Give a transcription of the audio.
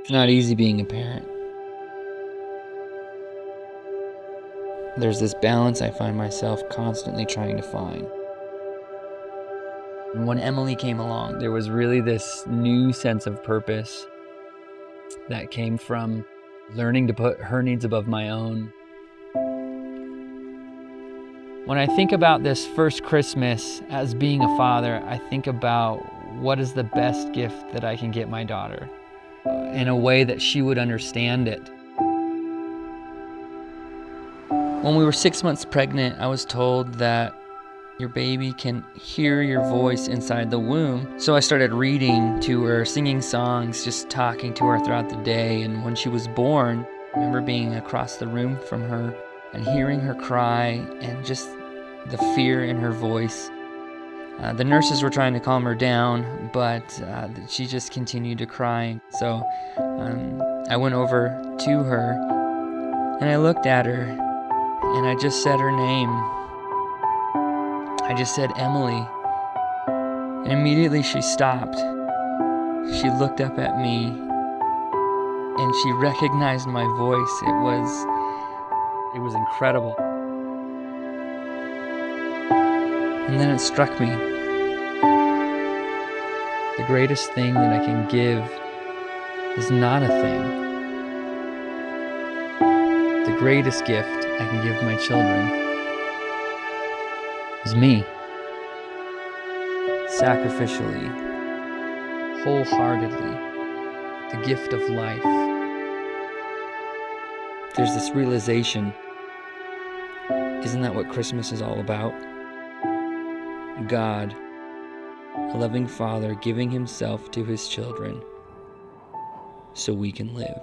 It's not easy being a parent. There's this balance I find myself constantly trying to find. When Emily came along, there was really this new sense of purpose that came from learning to put her needs above my own. When I think about this first Christmas as being a father, I think about what is the best gift that I can get my daughter in a way that she would understand it. When we were six months pregnant, I was told that your baby can hear your voice inside the womb. So I started reading to her, singing songs, just talking to her throughout the day. And when she was born, I remember being across the room from her and hearing her cry and just the fear in her voice. Uh, the nurses were trying to calm her down, but uh, she just continued to cry. So um, I went over to her and I looked at her and I just said her name. I just said Emily. And immediately she stopped. She looked up at me and she recognized my voice. It was it was incredible. And then it struck me. The greatest thing that I can give is not a thing. The greatest gift I can give my children is me. Sacrificially, wholeheartedly, the gift of life. There's this realization isn't that what Christmas is all about? God, a loving Father, giving Himself to His children so we can live.